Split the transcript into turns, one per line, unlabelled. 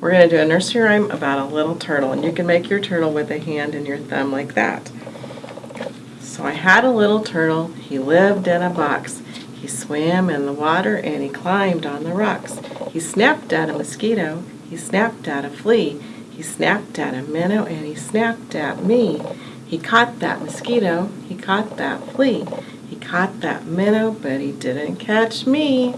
We're going to do a nursery rhyme about a little turtle, and you can make your turtle with a hand and your thumb like that. So I had a little turtle, he lived in a box. He swam in the water and he climbed on the rocks. He snapped at a mosquito, he snapped at a flea, he snapped at a minnow and he snapped at me. He caught that mosquito, he caught that flea, he caught that minnow, but he didn't catch me.